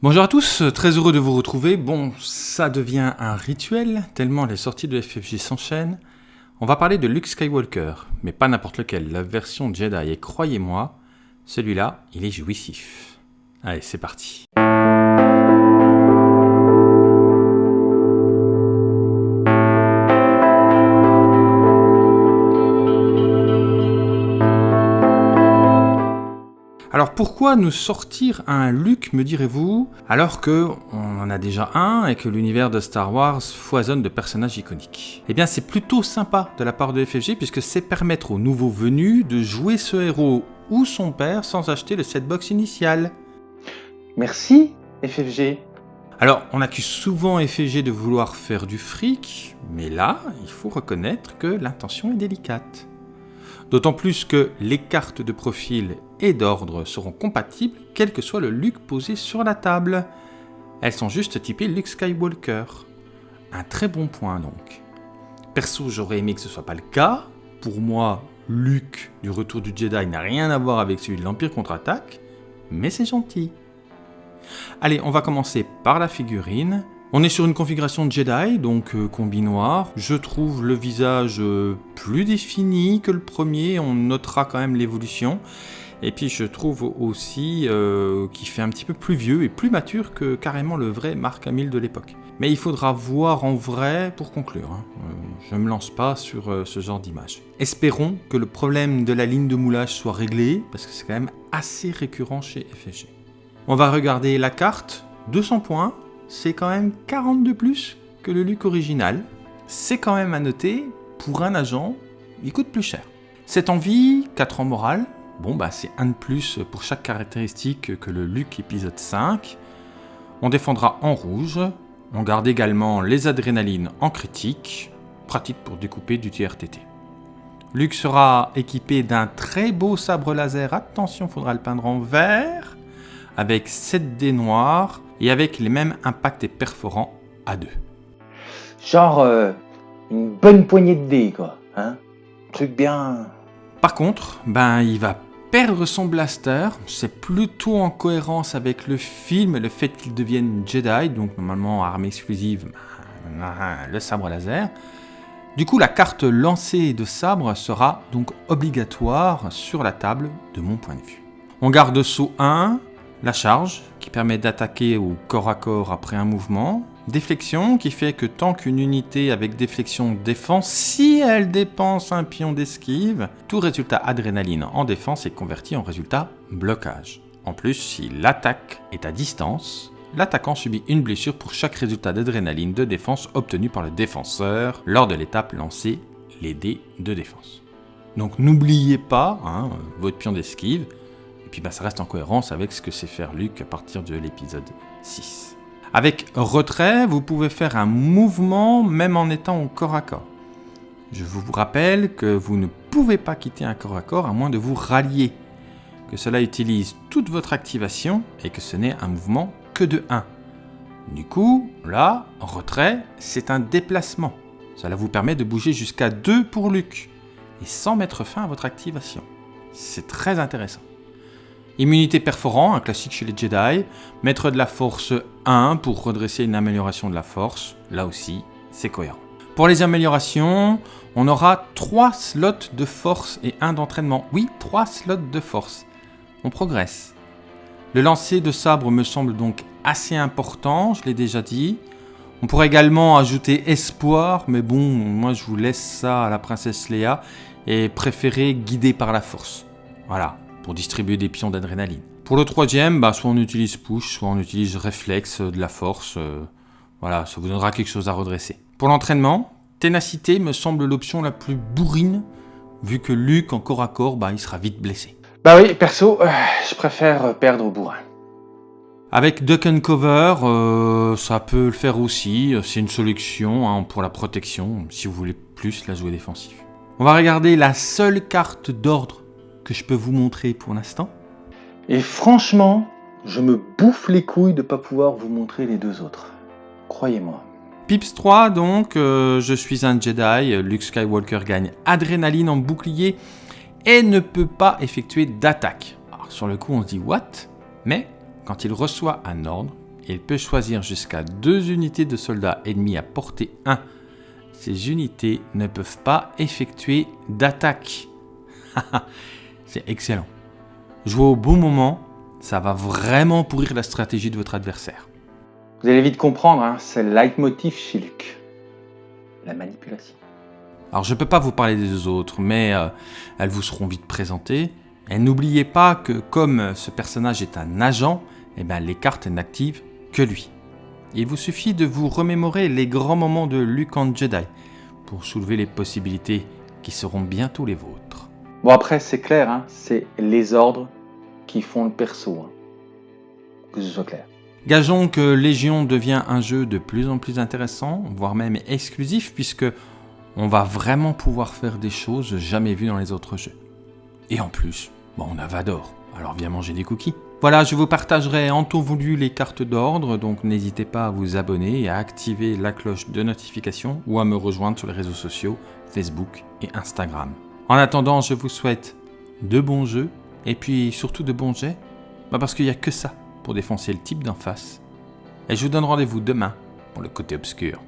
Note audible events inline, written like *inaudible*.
Bonjour à tous, très heureux de vous retrouver. Bon, ça devient un rituel, tellement les sorties de FFG s'enchaînent. On va parler de Luke Skywalker, mais pas n'importe lequel, la version Jedi, et croyez-moi, celui-là, il est jouissif. Allez, c'est parti. Alors pourquoi nous sortir un Luke, me direz-vous, alors que on en a déjà un et que l'univers de Star Wars foisonne de personnages iconiques? Eh bien c'est plutôt sympa de la part de FFG puisque c'est permettre aux nouveaux venus de jouer ce héros ou son père sans acheter le setbox initial. Merci FFG. Alors, on accuse souvent FFG de vouloir faire du fric, mais là, il faut reconnaître que l'intention est délicate. D'autant plus que les cartes de profil et d'ordre seront compatibles quel que soit le Luke posé sur la table. Elles sont juste typées Luke Skywalker. Un très bon point donc. Perso, j'aurais aimé que ce soit pas le cas. Pour moi, Luke du Retour du Jedi n'a rien à voir avec celui de l'Empire contre-attaque, mais c'est gentil. Allez, on va commencer par la figurine. On est sur une configuration Jedi, donc euh, combi noir. Je trouve le visage euh, plus défini que le premier, on notera quand même l'évolution. Et puis je trouve aussi euh, qu'il fait un petit peu plus vieux et plus mature que carrément le vrai Mark Hamill de l'époque. Mais il faudra voir en vrai pour conclure. Hein. je ne me lance pas sur ce genre d'image. Espérons que le problème de la ligne de moulage soit réglé, parce que c'est quand même assez récurrent chez FFG. On va regarder la carte, 200 points, c'est quand même 40 de plus que le Luc original. C'est quand même à noter, pour un agent, il coûte plus cher. Cette envie, 4 en morale, bon bah c'est un de plus pour chaque caractéristique que le Luc épisode 5. On défendra en rouge, on garde également les adrénalines en critique, pratique pour découper du TRTT. Luc sera équipé d'un très beau sabre laser, attention, faudra le peindre en vert, avec 7 dés noirs et avec les mêmes impacts et perforants à 2. Genre euh, une bonne poignée de dés, quoi. Hein truc bien... Par contre, ben il va perdre son blaster. C'est plutôt en cohérence avec le film et le fait qu'il devienne Jedi, donc normalement arme exclusive, ben, le sabre laser. Du coup, la carte lancée de sabre sera donc obligatoire sur la table de mon point de vue. On garde saut 1, la charge, permet d'attaquer au corps à corps après un mouvement. Déflexion, qui fait que tant qu'une unité avec déflexion défense, si elle dépense un pion d'esquive, tout résultat adrénaline en défense est converti en résultat blocage. En plus, si l'attaque est à distance, l'attaquant subit une blessure pour chaque résultat d'adrénaline de défense obtenu par le défenseur lors de l'étape lancée les dés de défense. Donc n'oubliez pas hein, votre pion d'esquive, bah, ça reste en cohérence avec ce que sait faire Luke à partir de l'épisode 6. Avec retrait, vous pouvez faire un mouvement même en étant au corps à corps. Je vous rappelle que vous ne pouvez pas quitter un corps à corps à moins de vous rallier, que cela utilise toute votre activation et que ce n'est un mouvement que de 1. Du coup, là, retrait, c'est un déplacement. Cela vous permet de bouger jusqu'à 2 pour Luke, et sans mettre fin à votre activation. C'est très intéressant. Immunité perforant, un classique chez les Jedi. Maître de la force 1 pour redresser une amélioration de la force. Là aussi, c'est cohérent. Pour les améliorations, on aura 3 slots de force et 1 d'entraînement. Oui, 3 slots de force. On progresse. Le lancer de sabre me semble donc assez important, je l'ai déjà dit. On pourrait également ajouter espoir, mais bon, moi je vous laisse ça à la princesse Léa et préférer guider par la force. Voilà, pour distribuer des pions d'adrénaline. Pour le troisième, bah, soit on utilise push, soit on utilise réflexe, euh, de la force. Euh, voilà, ça vous donnera quelque chose à redresser. Pour l'entraînement, ténacité me semble l'option la plus bourrine, vu que Luke en corps à corps, bah, il sera vite blessé. Bah oui, perso, euh, je préfère perdre au bourrin. Avec Duck and Cover, ça peut le faire aussi. C'est une solution hein, pour la protection, si vous voulez plus la jouer défensif. On va regarder la seule carte d'ordre que je peux vous montrer pour l'instant. Et franchement, je me bouffe les couilles de ne pas pouvoir vous montrer les deux autres. Croyez-moi. Pips 3, donc, euh, je suis un Jedi, Luke Skywalker gagne adrénaline en bouclier et ne peut pas effectuer d'attaque. Alors sur le coup on se dit what? Mais quand il reçoit un ordre, il peut choisir jusqu'à deux unités de soldats ennemis à portée 1. Ces unités ne peuvent pas effectuer d'attaque. *laughs* C'est excellent. Jouer au bon moment, ça va vraiment pourrir la stratégie de votre adversaire. Vous allez vite comprendre, hein, c'est le leitmotiv chez Luc. La manipulation. Alors je ne peux pas vous parler des deux autres, mais euh, elles vous seront vite présentées. Et n'oubliez pas que comme ce personnage est un agent, eh ben, les cartes n'activent que lui. Il vous suffit de vous remémorer les grands moments de Luke en Jedi pour soulever les possibilités qui seront bientôt les vôtres. Bon après c'est clair, hein, c'est les ordres qui font le perso. hein. Que ce soit clair. Gageons que Légion devient un jeu de plus en plus intéressant, voire même exclusif, puisque on va vraiment pouvoir faire des choses jamais vues dans les autres jeux. Et en plus, bon, on a Vador, alors viens manger des cookies. Voilà, je vous partagerai en temps voulu les cartes d'ordre, donc n'hésitez pas à vous abonner et à activer la cloche de notification ou à me rejoindre sur les réseaux sociaux Facebook et Instagram. En attendant, je vous souhaite de bons jeux et puis surtout de bons jets, bah parce qu'il n'y a que ça pour défoncer le type d'en face. Et je vous donne rendez-vous demain pour le côté obscur.